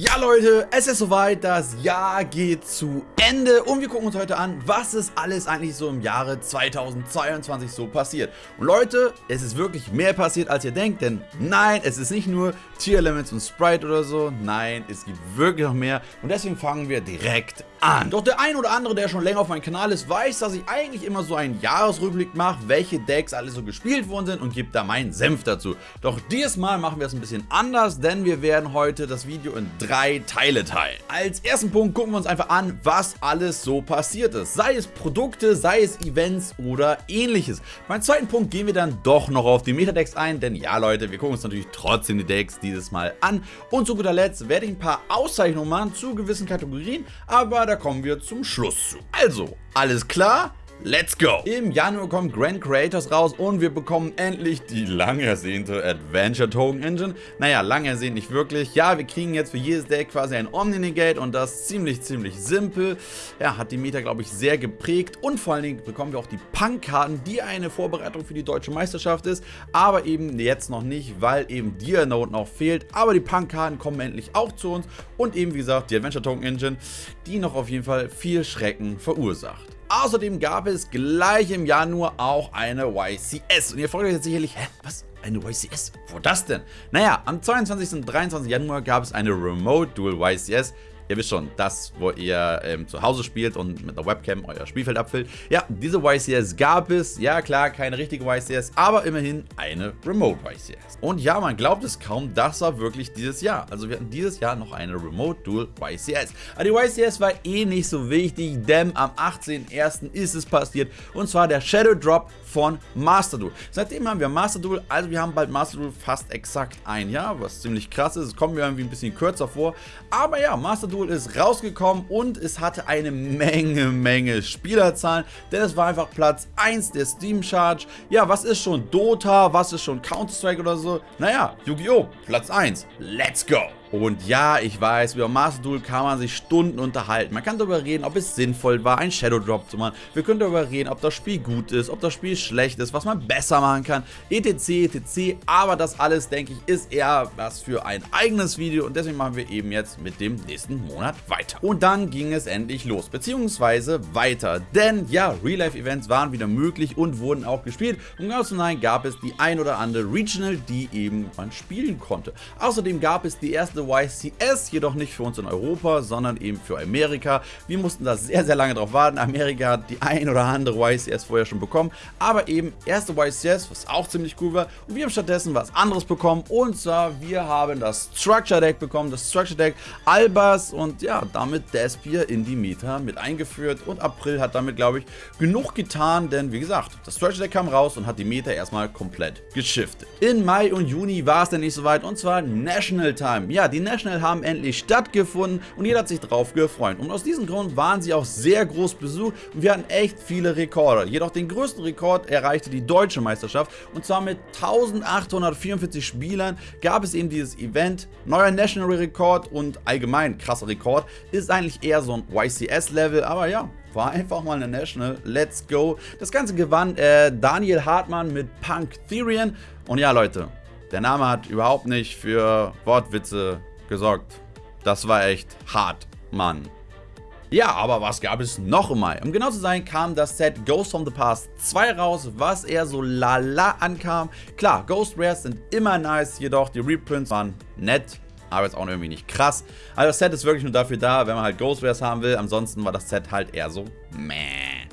Ja Leute, es ist soweit, das Jahr geht zu Ende und wir gucken uns heute an, was ist alles eigentlich so im Jahre 2022 so passiert. Und Leute, es ist wirklich mehr passiert als ihr denkt, denn nein, es ist nicht nur Tier Elements und Sprite oder so, nein, es gibt wirklich noch mehr und deswegen fangen wir direkt an. Doch der ein oder andere, der schon länger auf meinem Kanal ist, weiß, dass ich eigentlich immer so einen Jahresrückblick mache, welche Decks alle so gespielt worden sind und gibt da meinen Senf dazu. Doch dieses Mal machen wir es ein bisschen anders, denn wir werden heute das Video in drei Teile teilen. Als ersten Punkt gucken wir uns einfach an, was alles so passiert ist. Sei es Produkte, sei es Events oder ähnliches. Beim zweiten Punkt gehen wir dann doch noch auf die Meta-Decks ein, denn ja Leute, wir gucken uns natürlich trotzdem die Decks dieses Mal an. Und zu guter Letzt werde ich ein paar Auszeichnungen machen zu gewissen Kategorien, aber da kommen wir zum Schluss zu. Also, alles klar? Let's go! Im Januar kommt Grand Creators raus und wir bekommen endlich die lang ersehnte Adventure Token Engine. Naja, lang ersehnt nicht wirklich. Ja, wir kriegen jetzt für jedes Deck quasi ein Omni-Negate und das ziemlich, ziemlich simpel. Ja, hat die Meta, glaube ich, sehr geprägt und vor allen Dingen bekommen wir auch die Punk-Karten, die eine Vorbereitung für die Deutsche Meisterschaft ist, aber eben jetzt noch nicht, weil eben Dianote noch fehlt. Aber die Punk-Karten kommen endlich auch zu uns und eben, wie gesagt, die Adventure Token Engine, die noch auf jeden Fall viel Schrecken verursacht. Außerdem gab es gleich im Januar auch eine YCS. Und ihr fragt euch jetzt sicherlich, hä, was? Eine YCS? Wo das denn? Naja, am 22. und 23. Januar gab es eine Remote Dual YCS Ihr wisst schon, das, wo ihr ähm, zu Hause spielt und mit einer Webcam euer Spielfeld abfüllt. Ja, diese YCS gab es. Ja, klar, keine richtige YCS, aber immerhin eine Remote YCS. Und ja, man glaubt es kaum, das war wirklich dieses Jahr. Also wir hatten dieses Jahr noch eine Remote Dual YCS. Aber die YCS war eh nicht so wichtig, denn am 18.01. ist es passiert. Und zwar der Shadow Drop von Master Duel. Seitdem haben wir Master Duel, also wir haben bald Master Duel fast exakt ein Jahr, was ziemlich krass ist. Es kommt mir irgendwie ein bisschen kürzer vor. Aber ja, Master Duel Tool ist rausgekommen und es hatte eine Menge, Menge Spielerzahlen, denn es war einfach Platz 1 der Steam Charge. Ja, was ist schon Dota, was ist schon Counter-Strike oder so? Naja, Yu-Gi-Oh! Platz 1. Let's go! Und ja, ich weiß, über Master Duel kann man sich Stunden unterhalten. Man kann darüber reden, ob es sinnvoll war, einen Shadow Drop zu machen. Wir können darüber reden, ob das Spiel gut ist, ob das Spiel schlecht ist, was man besser machen kann, etc, etc. Aber das alles, denke ich, ist eher was für ein eigenes Video und deswegen machen wir eben jetzt mit dem nächsten Monat weiter. Und dann ging es endlich los, beziehungsweise weiter. Denn ja, Real-Life-Events waren wieder möglich und wurden auch gespielt. Und ganz nein gab es die ein oder andere Regional, die eben man spielen konnte. Außerdem gab es die erste erste YCS, jedoch nicht für uns in Europa, sondern eben für Amerika. Wir mussten da sehr, sehr lange drauf warten. Amerika hat die ein oder andere YCS vorher schon bekommen, aber eben erste YCS, was auch ziemlich cool war. Und wir haben stattdessen was anderes bekommen und zwar, wir haben das Structure Deck bekommen, das Structure Deck Albas und ja, damit Despier in die Meta mit eingeführt und April hat damit, glaube ich, genug getan, denn wie gesagt, das Structure Deck kam raus und hat die Meta erstmal komplett geschiftet. In Mai und Juni war es dann nicht so weit und zwar National Time. Ja, die National haben endlich stattgefunden und jeder hat sich drauf gefreut. Und aus diesem Grund waren sie auch sehr groß besucht und wir hatten echt viele Rekorde. Jedoch den größten Rekord erreichte die deutsche Meisterschaft und zwar mit 1844 Spielern gab es eben dieses Event. Neuer National Rekord und allgemein krasser Rekord ist eigentlich eher so ein YCS-Level, aber ja, war einfach mal eine National. Let's go. Das Ganze gewann äh, Daniel Hartmann mit Punk Therian. Und ja, Leute, der Name hat überhaupt nicht für Wortwitze gesorgt. Das war echt hart, Mann. Ja, aber was gab es noch im Mai? Um genau zu sein, kam das Set Ghost from the Past 2 raus, was eher so lala ankam. Klar, Ghost Rares sind immer nice, jedoch die Reprints waren nett, aber jetzt auch irgendwie nicht krass. Also das Set ist wirklich nur dafür da, wenn man halt Ghost Rares haben will. Ansonsten war das Set halt eher so meh.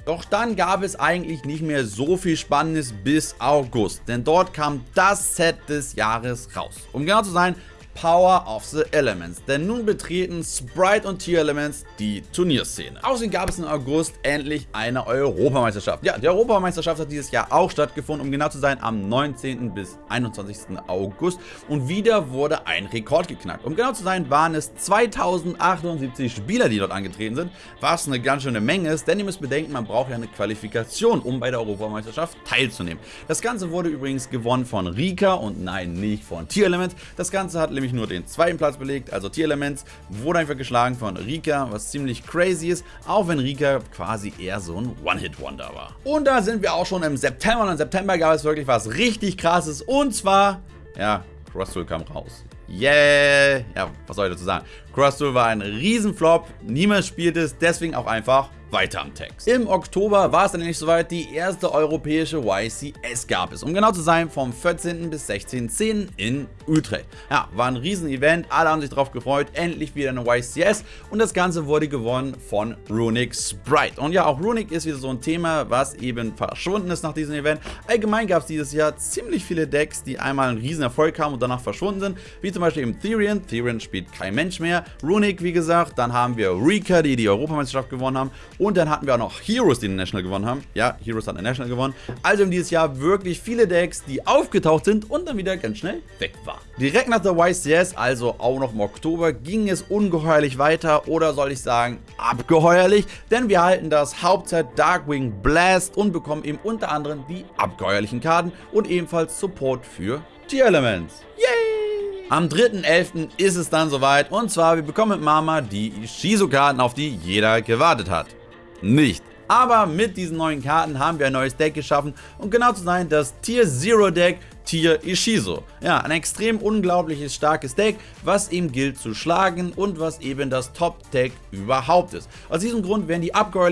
Doch dann gab es eigentlich nicht mehr so viel Spannendes bis August, denn dort kam das Set des Jahres raus. Um genau zu sein, Power of the Elements, denn nun betreten Sprite und Tier Elements die Turnierszene. Außerdem gab es im August endlich eine Europameisterschaft. Ja, die Europameisterschaft hat dieses Jahr auch stattgefunden, um genau zu sein, am 19. bis 21. August und wieder wurde ein Rekord geknackt. Um genau zu sein, waren es 2078 Spieler, die dort angetreten sind, was eine ganz schöne Menge ist, denn ihr müsst bedenken, man braucht ja eine Qualifikation, um bei der Europameisterschaft teilzunehmen. Das Ganze wurde übrigens gewonnen von Rika und nein, nicht von Tier Elements. Das Ganze hat nämlich nämlich nur den zweiten Platz belegt, also Tier Elements, wurde einfach geschlagen von Rika, was ziemlich crazy ist, auch wenn Rika quasi eher so ein One-Hit-Wonder war. Und da sind wir auch schon im September und im September gab es wirklich was richtig krasses und zwar, ja, Crossfield kam raus. Yeah! Ja, was soll ich dazu sagen? Cross Duel war ein Riesenflop, niemand spielt es, deswegen auch einfach weiter am Text. Im Oktober war es dann nämlich soweit, die erste europäische YCS gab es. Um genau zu sein, vom 14. bis 16.10. in Utrecht. Ja, war ein Riesen-Event, alle haben sich darauf gefreut, endlich wieder eine YCS und das Ganze wurde gewonnen von Runic Sprite. Und ja, auch Runic ist wieder so ein Thema, was eben verschwunden ist nach diesem Event. Allgemein gab es dieses Jahr ziemlich viele Decks, die einmal einen riesen Erfolg haben und danach verschwunden sind, wie zum Beispiel eben Therian. Therian spielt kein Mensch mehr. Runic, wie gesagt, dann haben wir Rika, die die Europameisterschaft gewonnen haben und dann hatten wir auch noch Heroes, die den National gewonnen haben. Ja, Heroes hat den National gewonnen. Also in dieses Jahr wirklich viele Decks, die aufgetaucht sind und dann wieder ganz schnell weg waren. Direkt nach der YCS, also auch noch im Oktober, ging es ungeheuerlich weiter oder soll ich sagen abgeheuerlich, denn wir halten das Hauptset Darkwing Blast und bekommen eben unter anderem die abgeheuerlichen Karten und ebenfalls Support für Tier-Elements. Yay! Am 3.11. ist es dann soweit und zwar wir bekommen mit Mama die Shizu-Karten, auf die jeder gewartet hat. Nicht. Aber mit diesen neuen Karten haben wir ein neues Deck geschaffen und genau zu sein das Tier Zero Deck Tier Ishizo. Ja, ein extrem unglaubliches starkes Deck, was ihm gilt zu schlagen und was eben das Top-Deck überhaupt ist. Aus diesem Grund werden die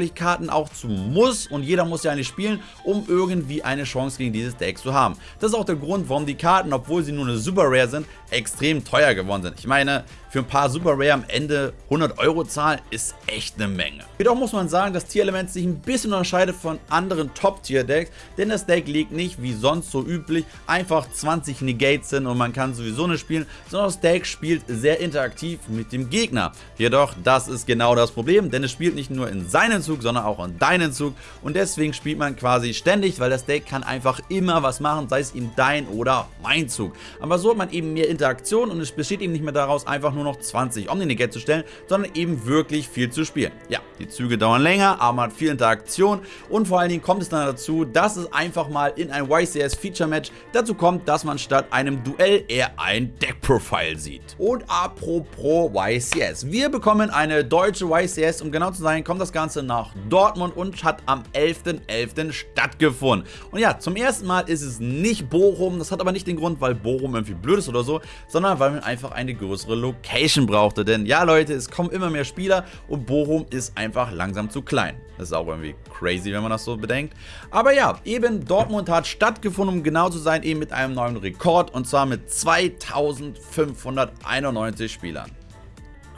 Karten auch zu Muss und jeder muss ja eine spielen, um irgendwie eine Chance gegen dieses Deck zu haben. Das ist auch der Grund, warum die Karten, obwohl sie nur eine Super Rare sind, extrem teuer geworden sind. Ich meine, für ein paar Super Rare am Ende 100 Euro zahlen ist echt eine Menge. Jedoch muss man sagen, dass Tier Element sich ein bisschen unterscheidet von anderen Top-Tier-Decks, denn das Deck legt nicht, wie sonst so üblich, ein einfach 20 Negates sind und man kann sowieso nicht spielen, sondern das Deck spielt sehr interaktiv mit dem Gegner. Jedoch, das ist genau das Problem, denn es spielt nicht nur in seinen Zug, sondern auch in deinen Zug und deswegen spielt man quasi ständig, weil das Deck kann einfach immer was machen, sei es eben dein oder mein Zug. Aber so hat man eben mehr Interaktion und es besteht eben nicht mehr daraus, einfach nur noch 20 Omni-Negate zu stellen, sondern eben wirklich viel zu spielen. Ja, die Züge dauern länger, aber man hat viel Interaktion und vor allen Dingen kommt es dann dazu, dass es einfach mal in ein YCS Feature Match dazu dazu kommt, dass man statt einem Duell eher ein Deckprofile sieht. Und apropos YCS. Wir bekommen eine deutsche YCS. Um genau zu sein, kommt das Ganze nach Dortmund und hat am 11.11. .11. stattgefunden. Und ja, zum ersten Mal ist es nicht Bochum. Das hat aber nicht den Grund, weil Bochum irgendwie blöd ist oder so, sondern weil man einfach eine größere Location brauchte. Denn ja, Leute, es kommen immer mehr Spieler und Bochum ist einfach langsam zu klein. Das ist auch irgendwie crazy, wenn man das so bedenkt. Aber ja, eben Dortmund hat stattgefunden, um genau zu sein, eben mit einem neuen Rekord und zwar mit 2591 Spielern.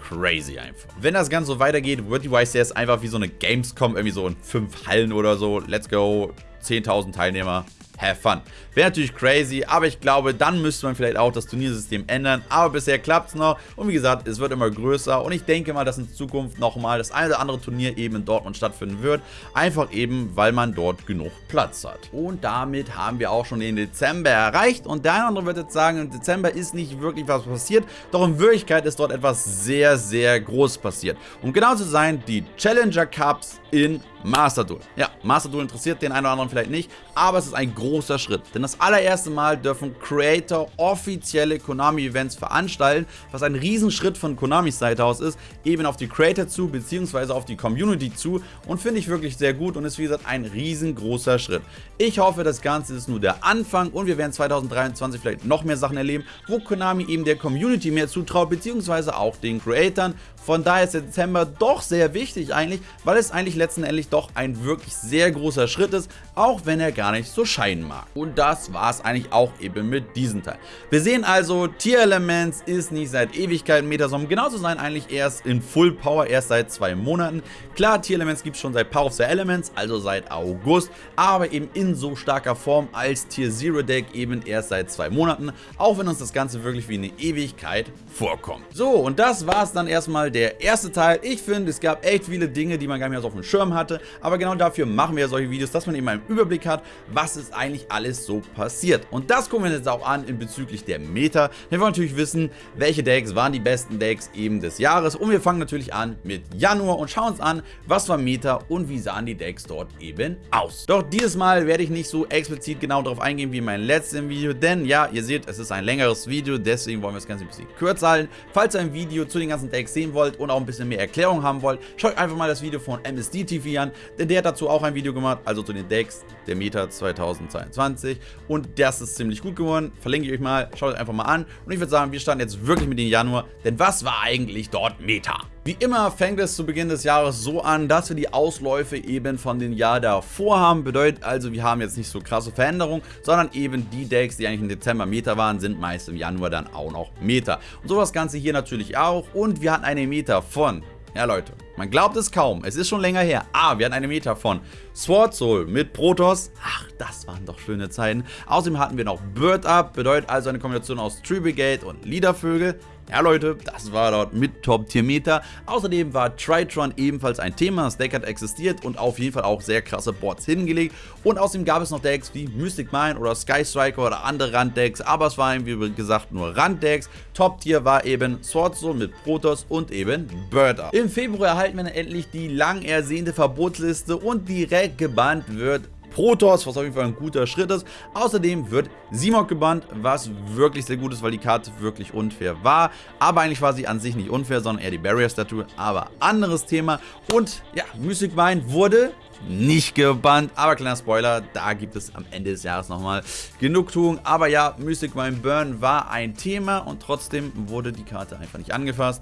Crazy einfach. Wenn das Ganze so weitergeht, wird die YCS einfach wie so eine Gamescom, irgendwie so in fünf Hallen oder so. Let's go, 10.000 Teilnehmer have fun. Wäre natürlich crazy, aber ich glaube, dann müsste man vielleicht auch das Turniersystem ändern. Aber bisher klappt es noch und wie gesagt, es wird immer größer und ich denke mal, dass in Zukunft nochmal das eine oder andere Turnier eben in Dortmund stattfinden wird. Einfach eben, weil man dort genug Platz hat. Und damit haben wir auch schon den Dezember erreicht und der eine oder andere wird jetzt sagen, im Dezember ist nicht wirklich was passiert, doch in Wirklichkeit ist dort etwas sehr, sehr groß passiert. Um genau zu sein, die Challenger Cups in Master Duel. Ja, Master Duel interessiert den einen oder anderen vielleicht nicht, aber es ist ein großer Schritt. Denn das allererste Mal dürfen Creator offizielle Konami-Events veranstalten, was ein Riesenschritt von Konamis Seite aus ist, eben auf die Creator zu, beziehungsweise auf die Community zu und finde ich wirklich sehr gut und ist wie gesagt ein riesengroßer Schritt. Ich hoffe, das Ganze ist nur der Anfang und wir werden 2023 vielleicht noch mehr Sachen erleben, wo Konami eben der Community mehr zutraut, beziehungsweise auch den Creatoren. Von daher ist der Dezember doch sehr wichtig eigentlich, weil es eigentlich letzten Endes doch ein wirklich sehr großer Schritt ist, auch wenn er gar nicht so scheinen mag. Und das war es eigentlich auch eben mit diesem Teil. Wir sehen also, Tier Elements ist nicht seit Ewigkeiten Metasom, genauso sein eigentlich erst in Full Power, erst seit zwei Monaten. Klar, Tier Elements gibt es schon seit Power of the Elements, also seit August, aber eben in so starker Form als Tier Zero Deck eben erst seit zwei Monaten, auch wenn uns das Ganze wirklich wie eine Ewigkeit vorkommt. So, und das war es dann erstmal der erste Teil. Ich finde, es gab echt viele Dinge, die man gar nicht mehr so auf dem Schirm hatte, aber genau dafür machen wir ja solche Videos, dass man eben einen Überblick hat, was ist eigentlich alles so passiert. Und das gucken wir jetzt auch an in bezüglich der Meta. Wir wollen natürlich wissen, welche Decks waren die besten Decks eben des Jahres und wir fangen natürlich an mit Januar und schauen uns an, was war Meta und wie sahen die Decks dort eben aus. Doch dieses Mal werde ich nicht so explizit genau darauf eingehen wie in meinem letzten Video, denn ja, ihr seht, es ist ein längeres Video, deswegen wollen wir das Ganze ein bisschen kürzer halten. Falls ihr ein Video zu den ganzen Decks sehen wollt und auch ein bisschen mehr Erklärung haben wollt, schaut einfach mal das Video von MSD TV an. denn der hat dazu auch ein Video gemacht, also zu den Decks der Meta 2022 und das ist ziemlich gut geworden, verlinke ich euch mal, schaut euch einfach mal an und ich würde sagen, wir starten jetzt wirklich mit dem Januar, denn was war eigentlich dort Meta? Wie immer fängt es zu Beginn des Jahres so an, dass wir die Ausläufe eben von den Jahr davor haben. Bedeutet also, wir haben jetzt nicht so krasse Veränderungen, sondern eben die Decks, die eigentlich im Dezember Meta waren, sind meist im Januar dann auch noch Meta. Und so das Ganze hier natürlich auch. Und wir hatten eine Meta von ja Leute, man glaubt es kaum, es ist schon länger her, aber wir hatten eine Meta von Sword Soul mit Protoss, ach das waren doch schöne Zeiten. Außerdem hatten wir noch Bird Up, bedeutet also eine Kombination aus Tree Brigade und Leadervögel. Ja Leute, das war dort mit Top-Tier-Meter. Außerdem war Tritron ebenfalls ein Thema, das Deck hat existiert und auf jeden Fall auch sehr krasse Boards hingelegt. Und außerdem gab es noch Decks wie Mystic Mine oder Sky Striker oder andere Randdecks, aber es waren wie gesagt nur Randdecks. Top-Tier war eben Sword Soul mit Protoss und eben Birder. Im Februar erhalten wir dann endlich die lang ersehnte Verbotsliste und direkt gebannt wird Protoss, was auf jeden Fall ein guter Schritt ist. Außerdem wird Simok gebannt, was wirklich sehr gut ist, weil die Karte wirklich unfair war. Aber eigentlich war sie an sich nicht unfair, sondern eher die Barrier-Statue. Aber anderes Thema. Und ja, Mystic Mine wurde nicht gebannt. Aber kleiner Spoiler, da gibt es am Ende des Jahres nochmal Genugtuung. Aber ja, Mystic Mine Burn war ein Thema und trotzdem wurde die Karte einfach nicht angefasst.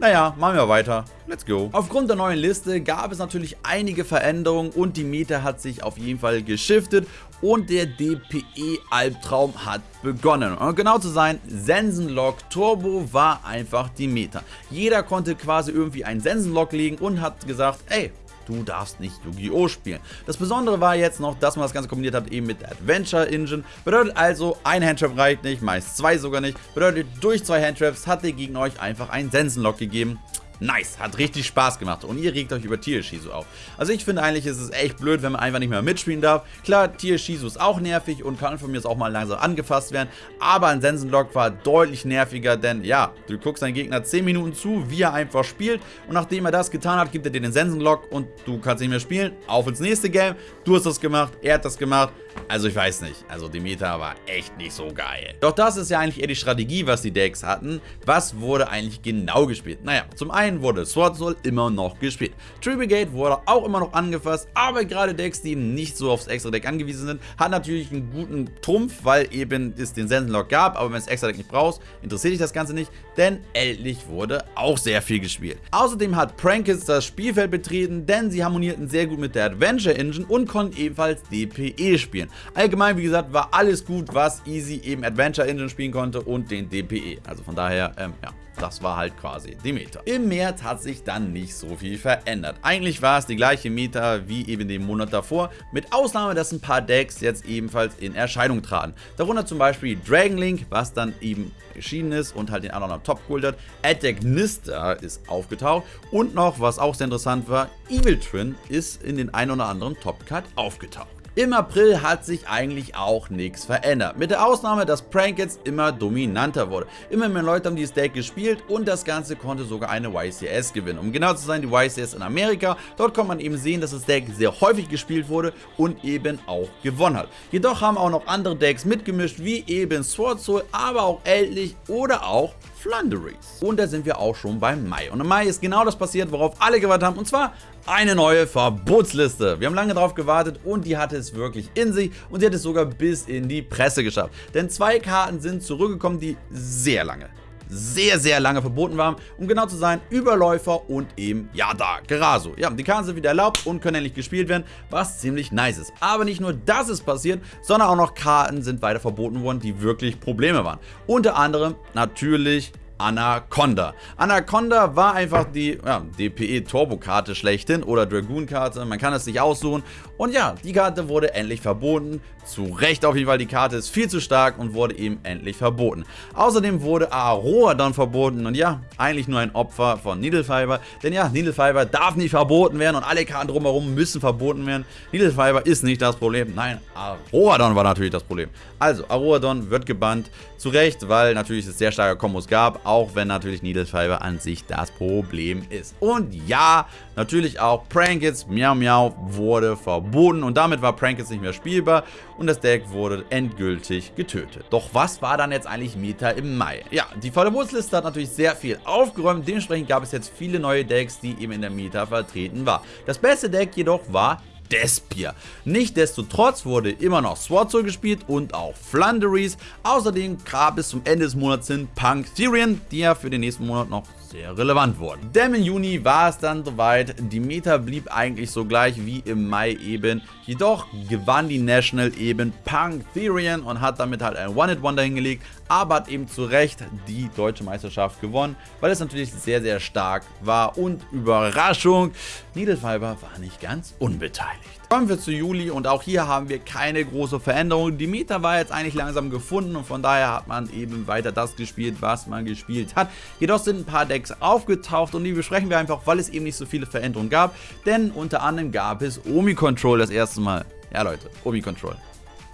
Naja, machen wir weiter. Let's go. Aufgrund der neuen Liste gab es natürlich einige Veränderungen und die Meta hat sich auf jeden Fall geschiftet und der DPE-Albtraum hat begonnen. Um genau zu sein, Sensenlock Turbo war einfach die Meta. Jeder konnte quasi irgendwie einen Sensenlock legen und hat gesagt, ey, du darfst nicht Yu-Gi-Oh! spielen. Das Besondere war jetzt noch, dass man das Ganze kombiniert hat eben mit der Adventure Engine. Bedeutet also, ein Handtrap reicht nicht, meist zwei sogar nicht. Bedeutet, durch zwei Handtraps hat der Gegner euch einfach einen Sensenlock gegeben. Nice, hat richtig Spaß gemacht und ihr regt euch über Tier Shizu auf. Also ich finde eigentlich, ist es echt blöd, wenn man einfach nicht mehr mitspielen darf. Klar, Tier Shizu ist auch nervig und kann von mir auch mal langsam angefasst werden, aber ein Sensenlock war deutlich nerviger, denn ja, du guckst deinen Gegner 10 Minuten zu, wie er einfach spielt und nachdem er das getan hat, gibt er dir den Sensenlock und du kannst nicht mehr spielen. Auf ins nächste Game, du hast das gemacht, er hat das gemacht, also ich weiß nicht, also die Meta war echt nicht so geil. Doch das ist ja eigentlich eher die Strategie, was die Decks hatten. Was wurde eigentlich genau gespielt? Naja, zum einen wurde Sword Soul immer noch gespielt. Tree Brigade wurde auch immer noch angefasst, aber gerade Decks, die nicht so aufs extra Deck angewiesen sind, hat natürlich einen guten Trumpf, weil eben es den Sensenlock gab, aber wenn es extra Deck nicht brauchst, interessiert dich das Ganze nicht, denn Eldlich wurde auch sehr viel gespielt. Außerdem hat Prankets das Spielfeld betreten, denn sie harmonierten sehr gut mit der Adventure Engine und konnten ebenfalls DPE spielen spielen. Allgemein, wie gesagt, war alles gut, was Easy eben Adventure Engine spielen konnte und den DPE. Also von daher, ähm, ja. Das war halt quasi die Meta. Im März hat sich dann nicht so viel verändert. Eigentlich war es die gleiche Meta wie eben den Monat davor, mit Ausnahme, dass ein paar Decks jetzt ebenfalls in Erscheinung traten. Darunter zum Beispiel Dragon Link, was dann eben erschienen ist und halt den anderen noch top geholt hat. Attack Nista ist aufgetaucht und noch, was auch sehr interessant war, Evil Twin ist in den ein oder anderen Top-Card aufgetaucht. Im April hat sich eigentlich auch nichts verändert. Mit der Ausnahme, dass Prank jetzt immer dominanter wurde. Immer mehr Leute haben dieses Deck gespielt und das Ganze konnte sogar eine YCS gewinnen. Um genau zu sein, die YCS in Amerika. Dort konnte man eben sehen, dass das Deck sehr häufig gespielt wurde und eben auch gewonnen hat. Jedoch haben auch noch andere Decks mitgemischt, wie eben Sword Soul, aber auch Eldlich oder auch Flunderies. Und da sind wir auch schon beim Mai. Und im Mai ist genau das passiert, worauf alle gewartet haben. Und zwar eine neue Verbotsliste. Wir haben lange darauf gewartet und die hatte es wirklich in sich und sie hat es sogar bis in die Presse geschafft. Denn zwei Karten sind zurückgekommen, die sehr lange, sehr, sehr lange verboten waren. Um genau zu sein, Überläufer und eben Yada, Geraso. Ja, die Karten sind wieder erlaubt und können endlich gespielt werden, was ziemlich nice ist. Aber nicht nur das ist passiert, sondern auch noch Karten sind weiter verboten worden, die wirklich Probleme waren. Unter anderem natürlich Anaconda. Anaconda war einfach die ja, DPE-Turbo-Karte schlechthin oder Dragoon-Karte, man kann es nicht aussuchen. Und ja, die Karte wurde endlich verboten. Zu Recht auf jeden Fall, die Karte ist viel zu stark und wurde eben endlich verboten. Außerdem wurde Aroa dann verboten und ja, eigentlich nur ein Opfer von Needlefiber. Denn ja, Needlefiber darf nicht verboten werden und alle Karten drumherum müssen verboten werden. Needlefiber ist nicht das Problem, nein, Aroadon war natürlich das Problem. Also, Aroadon wird gebannt, zu Recht, weil natürlich es sehr starke Kombos gab, auch wenn natürlich Fiber an sich das Problem ist. Und ja, natürlich auch Prankets, Miau Miau wurde verboten und damit war Prankets nicht mehr spielbar und das Deck wurde endgültig getötet. Doch was war dann jetzt eigentlich Meta im Mai? Ja, die Verbotsliste hat natürlich sehr viel aufgeräumt, dementsprechend gab es jetzt viele neue Decks, die eben in der Meta vertreten war. Das beste Deck jedoch war Despier. Nichtsdestotrotz wurde immer noch Swordsoul gespielt und auch Flunderies. Außerdem gab es zum Ende des Monats hin Punk Tyrion, die ja für den nächsten Monat noch sehr relevant wurden. Denn im Juni war es dann soweit, die Meta blieb eigentlich so gleich wie im Mai eben, jedoch gewann die National eben Punk Therian und hat damit halt ein One-Hit-Wonder hingelegt, aber hat eben zu Recht die deutsche Meisterschaft gewonnen, weil es natürlich sehr sehr stark war und Überraschung, Needlefiber war nicht ganz unbeteiligt. Kommen wir zu Juli und auch hier haben wir keine große Veränderung. Die Meta war jetzt eigentlich langsam gefunden und von daher hat man eben weiter das gespielt, was man gespielt hat. Jedoch sind ein paar Decks aufgetaucht und die besprechen wir einfach, weil es eben nicht so viele Veränderungen gab. Denn unter anderem gab es Omi Control das erste Mal. Ja Leute, Omi Control.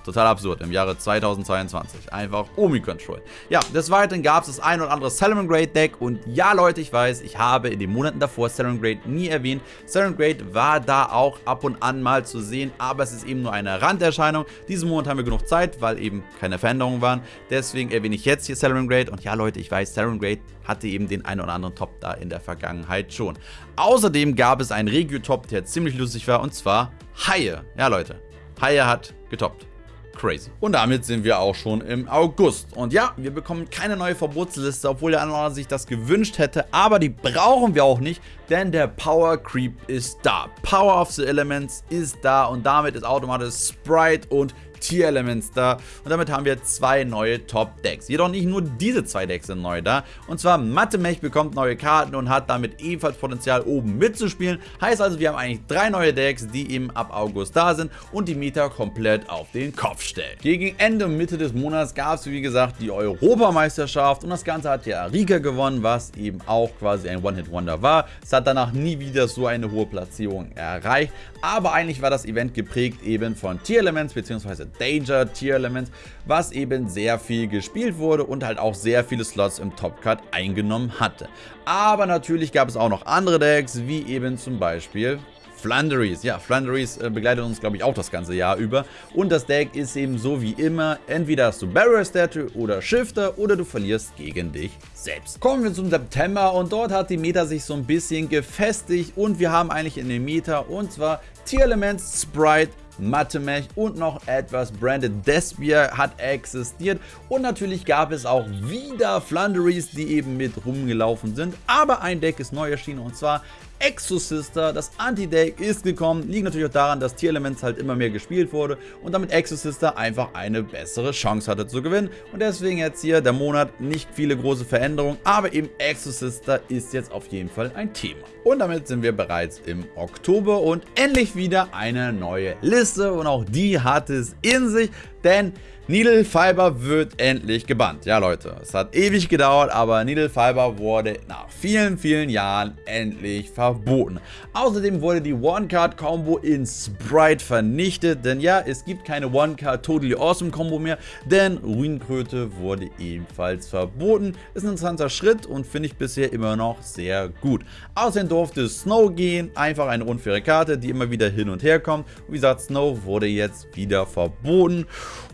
Total absurd im Jahre 2022. Einfach Omi-Control. Ja, des Weiteren gab es das ein oder andere Grade Deck und ja Leute, ich weiß, ich habe in den Monaten davor Grade nie erwähnt. Grade war da auch ab und an mal zu sehen, aber es ist eben nur eine Randerscheinung. Diesen Monat haben wir genug Zeit, weil eben keine Veränderungen waren. Deswegen erwähne ich jetzt hier Grade und ja Leute, ich weiß, Grade hatte eben den einen oder anderen Top da in der Vergangenheit schon. Außerdem gab es einen Regio-Top, der ziemlich lustig war und zwar Haie. Ja Leute, Haie hat getoppt. Crazy. Und damit sind wir auch schon im August. Und ja, wir bekommen keine neue Verbotsliste, obwohl der andere sich das gewünscht hätte. Aber die brauchen wir auch nicht, denn der Power Creep ist da. Power of the Elements ist da und damit ist automatisch Sprite und Tier-Elements da und damit haben wir zwei neue Top-Decks. Jedoch nicht nur diese zwei Decks sind neu da und zwar Mathemech bekommt neue Karten und hat damit ebenfalls Potenzial oben mitzuspielen. Heißt also, wir haben eigentlich drei neue Decks, die eben ab August da sind und die Meta komplett auf den Kopf stellen. Gegen Ende und Mitte des Monats gab es wie gesagt die Europameisterschaft und das Ganze hat ja Rika gewonnen, was eben auch quasi ein One-Hit-Wonder war. Es hat danach nie wieder so eine hohe Platzierung erreicht, aber eigentlich war das Event geprägt eben von Tier-Elements bzw. Danger Tier Elements, was eben sehr viel gespielt wurde und halt auch sehr viele Slots im Top Cut eingenommen hatte. Aber natürlich gab es auch noch andere Decks, wie eben zum Beispiel Flanderies. Ja, Flanderies äh, begleitet uns, glaube ich, auch das ganze Jahr über. Und das Deck ist eben so wie immer, entweder hast du Barrier Statue oder Shifter oder du verlierst gegen dich selbst. Kommen wir zum September und dort hat die Meta sich so ein bisschen gefestigt und wir haben eigentlich in der Meta und zwar Tier Elements, Sprite, Mathemech und noch etwas Branded Despier hat existiert und natürlich gab es auch wieder Flunderies, die eben mit rumgelaufen sind, aber ein Deck ist neu erschienen und zwar Exosister, das Anti-Deck ist gekommen, liegt natürlich auch daran, dass Tier Elements halt immer mehr gespielt wurde und damit Exosister einfach eine bessere Chance hatte zu gewinnen. Und deswegen jetzt hier der Monat nicht viele große Veränderungen, aber eben Exosister ist jetzt auf jeden Fall ein Thema. Und damit sind wir bereits im Oktober und endlich wieder eine neue Liste und auch die hat es in sich, denn Needle Fiber wird endlich gebannt. Ja Leute, es hat ewig gedauert, aber Needle Fiber wurde nach vielen, vielen Jahren endlich verboten. Außerdem wurde die One-Card-Combo in Sprite vernichtet, denn ja, es gibt keine One-Card Totally Awesome Combo mehr, denn Ruinkröte wurde ebenfalls verboten. Ist ein interessanter Schritt und finde ich bisher immer noch sehr gut. Außerdem durfte Snow gehen, einfach eine unfaire Karte, die immer wieder hin und her kommt. Und wie gesagt, Snow wurde jetzt wieder verboten.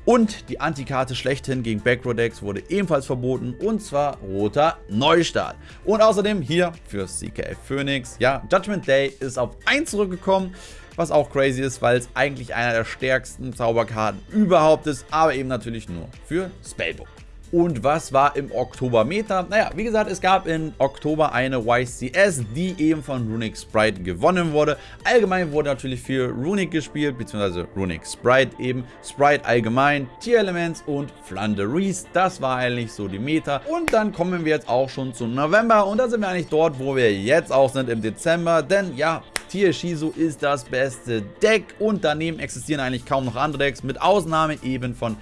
Und die Antikarte schlechthin gegen Backrow-Decks wurde ebenfalls verboten und zwar roter Neustart. Und außerdem hier für CKF Phoenix, ja, Judgment Day ist auf 1 zurückgekommen was auch crazy ist, weil es eigentlich einer der stärksten Zauberkarten überhaupt ist, aber eben natürlich nur für Spellbook. Und was war im Oktober Meta? Naja, wie gesagt, es gab im Oktober eine YCS, die eben von Runic Sprite gewonnen wurde. Allgemein wurde natürlich viel Runic gespielt, beziehungsweise Runic Sprite eben. Sprite allgemein, Tier Elements und Flanderies. Das war eigentlich so die Meta. Und dann kommen wir jetzt auch schon zum November. Und da sind wir eigentlich dort, wo wir jetzt auch sind im Dezember. Denn ja, Tier Shizu ist das beste Deck und daneben existieren eigentlich kaum noch andere Decks, mit Ausnahme eben von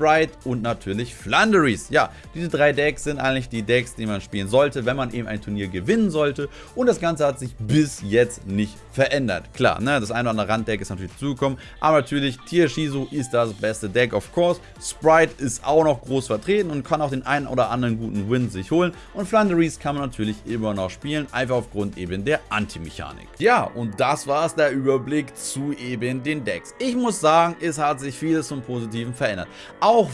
Sprite und natürlich Flanderies. Ja, diese drei Decks sind eigentlich die Decks, die man spielen sollte, wenn man eben ein Turnier gewinnen sollte. Und das Ganze hat sich bis jetzt nicht verändert. Klar, ne, das eine oder andere Randdeck ist natürlich zugekommen, aber natürlich Tier Shizu ist das beste Deck, of course. Sprite ist auch noch groß vertreten und kann auch den einen oder anderen guten Win sich holen. Und Flanderies kann man natürlich immer noch spielen, einfach aufgrund eben der Anti-Mechanik. Ja, und das war es, der Überblick zu eben den Decks. Ich muss sagen, es hat sich vieles zum Positiven verändert.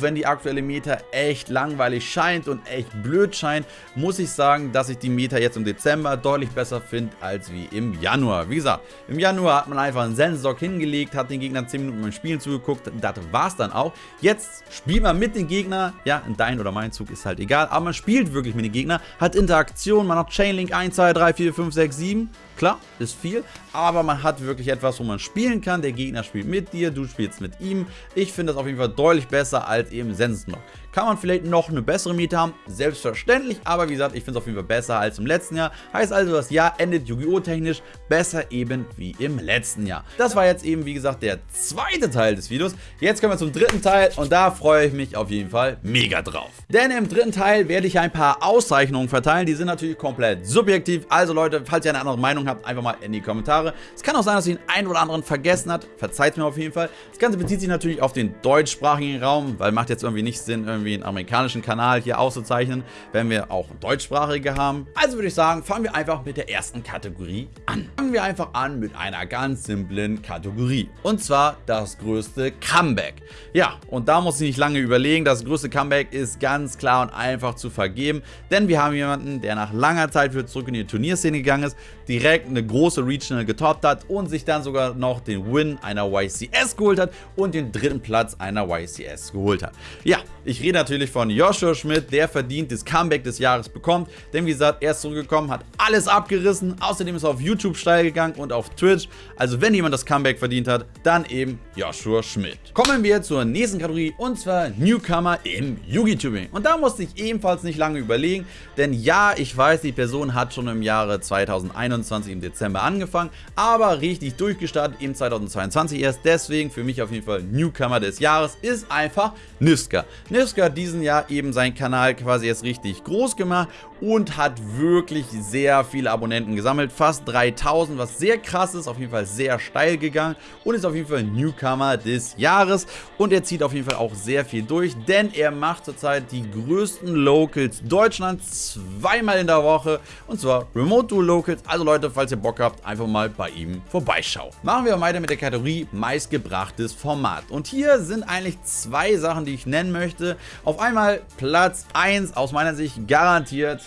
Wenn die aktuelle Meta echt langweilig scheint und echt blöd scheint, muss ich sagen, dass ich die Meta jetzt im Dezember deutlich besser finde als wie im Januar. Wie gesagt, im Januar hat man einfach einen Sensenstock hingelegt, hat den Gegnern 10 Minuten beim Spielen zugeguckt, das war es dann auch. Jetzt spielt man mit den Gegnern, ja, in dein oder mein Zug ist halt egal, aber man spielt wirklich mit den Gegnern, hat Interaktion, man hat Chainlink 1, 2, 3, 4, 5, 6, 7 Klar, ist viel, aber man hat wirklich etwas, wo man spielen kann. Der Gegner spielt mit dir, du spielst mit ihm. Ich finde das auf jeden Fall deutlich besser als eben Sensensblock. Kann man vielleicht noch eine bessere Miete haben? Selbstverständlich, aber wie gesagt, ich finde es auf jeden Fall besser als im letzten Jahr. Heißt also, das Jahr endet Yu-Gi-Oh! technisch besser eben wie im letzten Jahr. Das war jetzt eben, wie gesagt, der zweite Teil des Videos. Jetzt kommen wir zum dritten Teil und da freue ich mich auf jeden Fall mega drauf. Denn im dritten Teil werde ich ein paar Auszeichnungen verteilen. Die sind natürlich komplett subjektiv. Also Leute, falls ihr eine andere Meinung habt, einfach mal in die Kommentare. Es kann auch sein, dass ihr den einen oder anderen vergessen habt. Verzeiht mir auf jeden Fall. Das Ganze bezieht sich natürlich auf den deutschsprachigen Raum, weil macht jetzt irgendwie nicht Sinn, irgendwie irgendwie einen amerikanischen Kanal hier auszuzeichnen, wenn wir auch deutschsprachige haben. Also würde ich sagen, fangen wir einfach mit der ersten Kategorie an. Fangen wir einfach an mit einer ganz simplen Kategorie. Und zwar das größte Comeback. Ja, und da muss ich nicht lange überlegen. Das größte Comeback ist ganz klar und einfach zu vergeben. Denn wir haben jemanden, der nach langer Zeit wieder zurück in die Turnierszene gegangen ist, direkt eine große Regional getoppt hat und sich dann sogar noch den Win einer YCS geholt hat und den dritten Platz einer YCS geholt hat. Ja, ich rede natürlich von Joshua Schmidt, der verdient das Comeback des Jahres bekommt. Denn wie gesagt, er ist zurückgekommen, hat alles abgerissen. Außerdem ist er auf YouTube steil gegangen und auf Twitch. Also wenn jemand das Comeback verdient hat, dann eben Joshua Schmidt. Kommen wir zur nächsten Kategorie und zwar Newcomer im Yugi-Tubing. Und da musste ich ebenfalls nicht lange überlegen, denn ja, ich weiß, die Person hat schon im Jahre 2021 im Dezember angefangen, aber richtig durchgestartet im 2022 erst. Deswegen für mich auf jeden Fall Newcomer des Jahres ist einfach Niska. Niska hat diesen Jahr eben seinen Kanal quasi jetzt richtig groß gemacht und hat wirklich sehr viele Abonnenten gesammelt. Fast 3000, was sehr krass ist, auf jeden Fall sehr steil gegangen und ist auf jeden Fall Newcomer des Jahres. Und er zieht auf jeden Fall auch sehr viel durch, denn er macht zurzeit die größten Locals Deutschlands zweimal in der Woche und zwar Remote Duel Locals. Also Leute, falls ihr Bock habt, einfach mal bei ihm vorbeischauen. Machen wir weiter mit der Kategorie meistgebrachtes Format. Und hier sind eigentlich zwei Sachen, die ich nennen möchte. Auf einmal Platz 1 aus meiner Sicht garantiert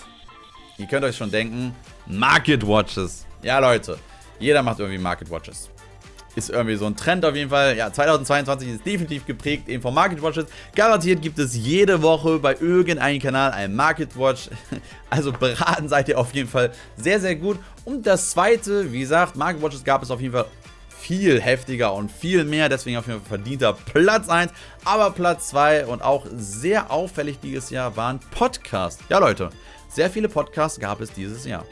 Ihr könnt euch schon denken, Market Watches. Ja, Leute, jeder macht irgendwie Market Watches. Ist irgendwie so ein Trend auf jeden Fall. Ja, 2022 ist definitiv geprägt eben von Market Watches. Garantiert gibt es jede Woche bei irgendeinem Kanal ein Market Watch. Also beraten seid ihr auf jeden Fall sehr, sehr gut. Und das zweite, wie gesagt, Market Watches gab es auf jeden Fall viel heftiger und viel mehr. Deswegen auf jeden Fall verdienter Platz 1. Aber Platz 2 und auch sehr auffällig dieses Jahr waren Podcasts. Ja, Leute, sehr viele Podcasts gab es dieses Jahr.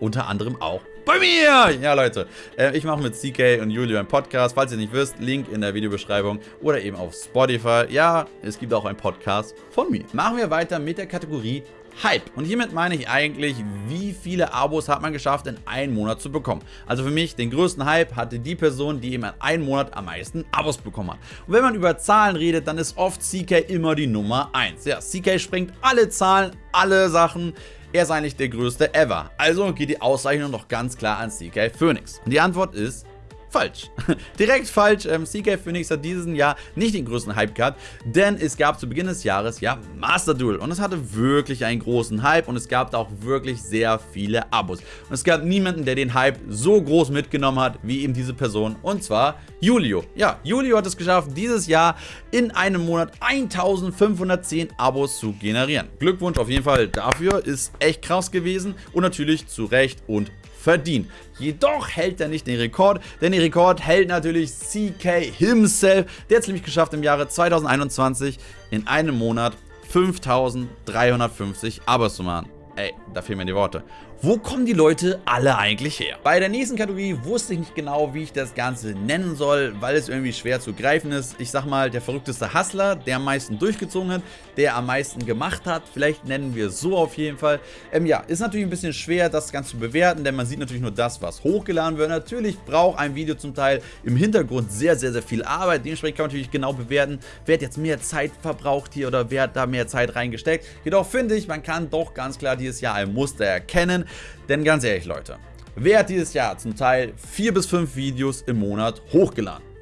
Unter anderem auch bei mir! Ja, Leute, äh, ich mache mit CK und Julio einen Podcast. Falls ihr nicht wisst, Link in der Videobeschreibung oder eben auf Spotify. Ja, es gibt auch einen Podcast von mir. Machen wir weiter mit der Kategorie Hype. Und hiermit meine ich eigentlich, wie viele Abos hat man geschafft, in einem Monat zu bekommen. Also für mich, den größten Hype hatte die Person, die eben in einem Monat am meisten Abos bekommen hat. Und wenn man über Zahlen redet, dann ist oft CK immer die Nummer 1. Ja, CK sprengt alle Zahlen, alle Sachen. Er ist eigentlich der größte ever. Also geht die Auszeichnung noch ganz klar an CK Phoenix. Und die Antwort ist Falsch. Direkt falsch. Ähm, CK Phoenix hat diesen Jahr nicht den größten Hype gehabt, denn es gab zu Beginn des Jahres ja Master Duel und es hatte wirklich einen großen Hype und es gab da auch wirklich sehr viele Abos. Und es gab niemanden, der den Hype so groß mitgenommen hat, wie eben diese Person und zwar Julio. Ja, Julio hat es geschafft, dieses Jahr in einem Monat 1510 Abos zu generieren. Glückwunsch auf jeden Fall dafür, ist echt krass gewesen und natürlich zu Recht und verdient. Jedoch hält er nicht den Rekord, denn den Rekord hält natürlich CK himself. Der hat es nämlich geschafft im Jahre 2021 in einem Monat 5350 Abos zu machen. Ey, da fehlen mir die Worte. Wo kommen die Leute alle eigentlich her? Bei der nächsten Kategorie wusste ich nicht genau, wie ich das Ganze nennen soll, weil es irgendwie schwer zu greifen ist. Ich sag mal, der verrückteste Hustler, der am meisten durchgezogen hat, der am meisten gemacht hat. Vielleicht nennen wir es so auf jeden Fall. Ähm, ja, ist natürlich ein bisschen schwer, das Ganze zu bewerten, denn man sieht natürlich nur das, was hochgeladen wird. Natürlich braucht ein Video zum Teil im Hintergrund sehr, sehr, sehr viel Arbeit. Dementsprechend kann man natürlich genau bewerten, wer hat jetzt mehr Zeit verbraucht hier oder wer hat da mehr Zeit reingesteckt. Jedoch finde ich, man kann doch ganz klar dieses Jahr ein Muster erkennen. Denn ganz ehrlich, Leute, wer hat dieses Jahr zum Teil 4 bis 5 Videos im Monat hochgeladen?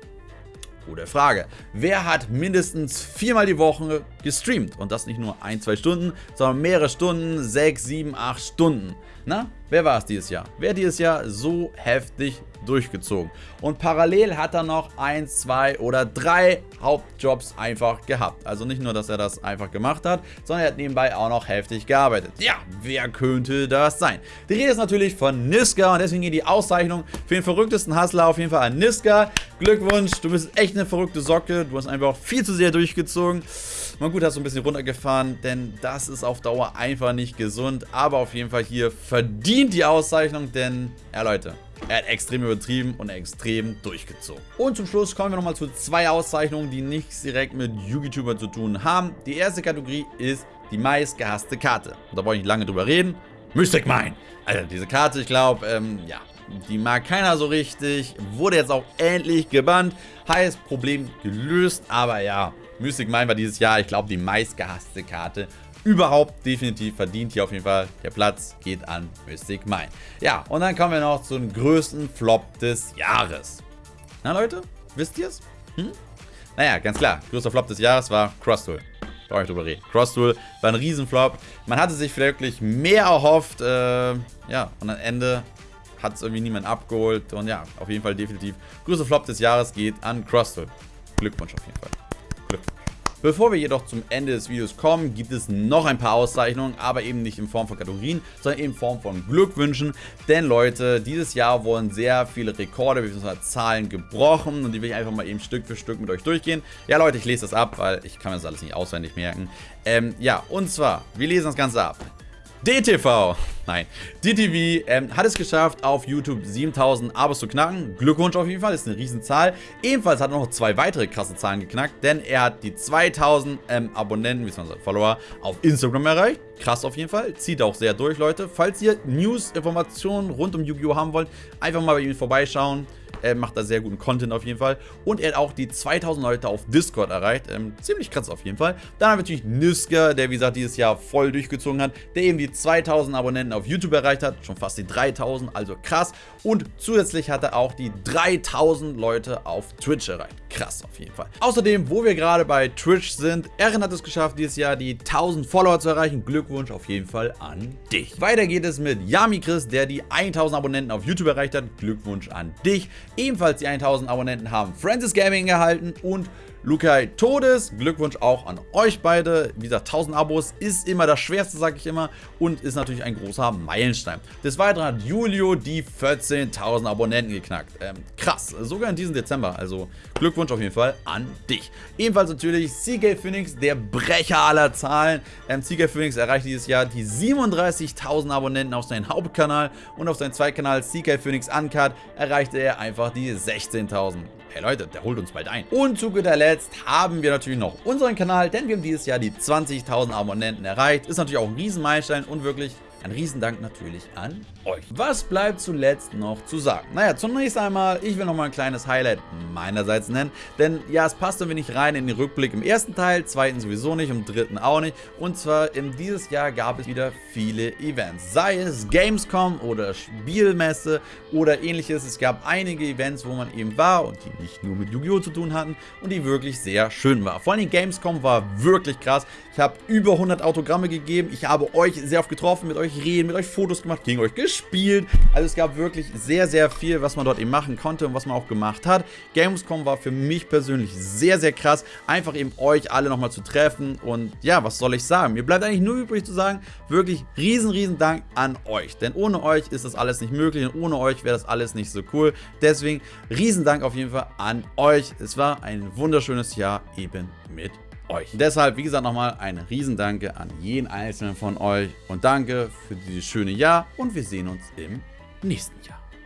Gute Frage. Wer hat mindestens viermal die Woche gestreamt? Und das nicht nur ein, zwei Stunden, sondern mehrere Stunden, 6, 7, 8 Stunden. Na, wer war es dieses Jahr? Wer hat dieses Jahr so heftig durchgezogen? Und parallel hat er noch ein, zwei oder drei Hauptjobs einfach gehabt. Also nicht nur, dass er das einfach gemacht hat, sondern er hat nebenbei auch noch heftig gearbeitet. Ja, wer könnte das sein? Die Rede ist natürlich von Niska und deswegen geht die Auszeichnung für den verrücktesten Hustler auf jeden Fall an Niska. Glückwunsch, du bist echt eine verrückte Socke. Du hast einfach viel zu sehr durchgezogen. Mal gut, hast du ein bisschen runtergefahren, denn das ist auf Dauer einfach nicht gesund. Aber auf jeden Fall hier verdient die Auszeichnung, denn, ja Leute, er hat extrem übertrieben und extrem durchgezogen. Und zum Schluss kommen wir nochmal zu zwei Auszeichnungen, die nichts direkt mit YouTuber zu tun haben. Die erste Kategorie ist die meistgehasste Karte. Und da wollte ich nicht lange drüber reden. Mystic Mine. Also diese Karte, ich glaube, ähm, ja, die mag keiner so richtig. Wurde jetzt auch endlich gebannt. Heißt, Problem gelöst. Aber ja, Mystic Mine war dieses Jahr, ich glaube, die meistgehasste Karte überhaupt definitiv verdient hier auf jeden Fall. Der Platz geht an Mystic Mine. Ja, und dann kommen wir noch zum größten Flop des Jahres. Na Leute, wisst ihr es? Hm? Naja, ganz klar, größter Flop des Jahres war Cross Tool. Brauche ich drüber reden. Cross Tool war ein Riesenflop. Man hatte sich wirklich mehr erhofft. Äh, ja, und am Ende hat es irgendwie niemand abgeholt. Und ja, auf jeden Fall definitiv größter Flop des Jahres geht an Cross Tool. Glückwunsch auf jeden Fall. Bevor wir jedoch zum Ende des Videos kommen, gibt es noch ein paar Auszeichnungen, aber eben nicht in Form von Kategorien, sondern in Form von Glückwünschen. Denn Leute, dieses Jahr wurden sehr viele Rekorde bzw. Zahlen gebrochen und die will ich einfach mal eben Stück für Stück mit euch durchgehen. Ja Leute, ich lese das ab, weil ich kann mir das alles nicht auswendig merken. Ähm, ja, und zwar, wir lesen das Ganze ab. DTV, nein, DTV ähm, hat es geschafft, auf YouTube 7000 Abos zu knacken. Glückwunsch auf jeden Fall, ist eine Riesenzahl. Ebenfalls hat er noch zwei weitere krasse Zahlen geknackt, denn er hat die 2000 ähm, Abonnenten, bzw. Follower, auf Instagram erreicht. Krass auf jeden Fall, zieht auch sehr durch, Leute. Falls ihr News, Informationen rund um Yu-Gi-Oh! haben wollt, einfach mal bei ihm vorbeischauen. Er macht da sehr guten Content auf jeden Fall. Und er hat auch die 2000 Leute auf Discord erreicht. Ähm, ziemlich krass auf jeden Fall. Dann haben wir natürlich Niska, der wie gesagt dieses Jahr voll durchgezogen hat. Der eben die 2000 Abonnenten auf YouTube erreicht hat. Schon fast die 3000, also krass. Und zusätzlich hat er auch die 3000 Leute auf Twitch erreicht. Krass auf jeden Fall. Außerdem, wo wir gerade bei Twitch sind, Erin hat es geschafft, dieses Jahr die 1000 Follower zu erreichen. Glückwunsch auf jeden Fall an dich. Weiter geht es mit Yami Chris, der die 1000 Abonnenten auf YouTube erreicht hat. Glückwunsch an dich. Ebenfalls die 1000 Abonnenten haben Francis Gaming erhalten und Lukai Todes, Glückwunsch auch an euch beide. Wie gesagt, 1000 Abos ist immer das Schwerste, sage ich immer. Und ist natürlich ein großer Meilenstein. Des Weiteren hat Julio die 14.000 Abonnenten geknackt. Ähm, krass, sogar in diesem Dezember. Also Glückwunsch auf jeden Fall an dich. Ebenfalls natürlich CK Phoenix, der Brecher aller Zahlen. Ähm, CK Phoenix erreicht dieses Jahr die 37.000 Abonnenten auf seinem Hauptkanal. Und auf seinem Zweitkanal CK Phoenix Uncut erreichte er einfach die 16.000. Hey Leute, der holt uns bald ein. Und zu guter Letzt haben wir natürlich noch unseren Kanal, denn wir haben dieses Jahr die 20.000 Abonnenten erreicht. Ist natürlich auch ein Riesenmeilenstein und wirklich ein Riesendank natürlich an euch. Was bleibt zuletzt noch zu sagen? Naja, zunächst einmal, ich will nochmal ein kleines Highlight meinerseits nennen, denn ja, es passt irgendwie nicht rein in den Rückblick im ersten Teil, zweiten sowieso nicht, im dritten auch nicht. Und zwar in dieses Jahr gab es wieder viele Events, sei es Gamescom oder Spielmesse oder ähnliches. Es gab einige Events, wo man eben war und die nicht nur mit Yu-Gi-Oh! zu tun hatten und die wirklich sehr schön war. Vor allem Gamescom war wirklich krass. Ich habe über 100 Autogramme gegeben, ich habe euch sehr oft getroffen, mit euch reden, mit euch Fotos gemacht, gegen euch gespielt. Also es gab wirklich sehr, sehr viel, was man dort eben machen konnte und was man auch gemacht hat. Gamescom war für mich persönlich sehr, sehr krass, einfach eben euch alle nochmal zu treffen und ja, was soll ich sagen? Mir bleibt eigentlich nur übrig zu sagen, wirklich riesen, riesen Dank an euch, denn ohne euch ist das alles nicht möglich und ohne euch wäre das alles nicht so cool. Deswegen riesen Dank auf jeden Fall an euch. Es war ein wunderschönes Jahr eben mit euch. Deshalb, wie gesagt, nochmal ein Riesendanke an jeden einzelnen von euch und danke für dieses schöne Jahr und wir sehen uns im nächsten Jahr.